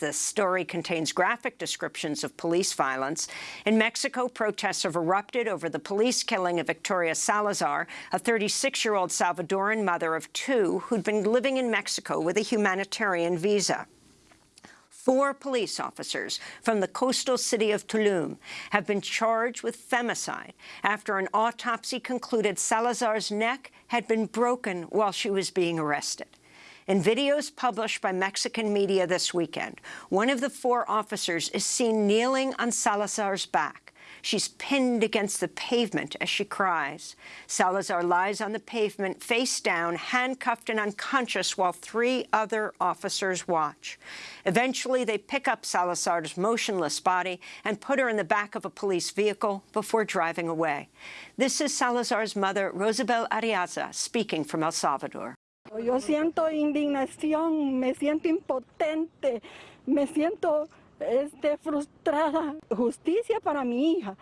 This story contains graphic descriptions of police violence. In Mexico, protests have erupted over the police killing of Victoria Salazar, a 36-year-old Salvadoran mother of two who'd been living in Mexico with a humanitarian visa. Four police officers from the coastal city of Tulum have been charged with femicide after an autopsy concluded Salazar's neck had been broken while she was being arrested. In videos published by Mexican media this weekend, one of the four officers is seen kneeling on Salazar's back. She's pinned against the pavement as she cries. Salazar lies on the pavement, face down, handcuffed and unconscious, while three other officers watch. Eventually, they pick up Salazar's motionless body and put her in the back of a police vehicle before driving away. This is Salazar's mother, Rosibel Arriaza, speaking from El Salvador. Yo siento indignación, me siento impotente, me siento este, frustrada. Justicia para mi hija.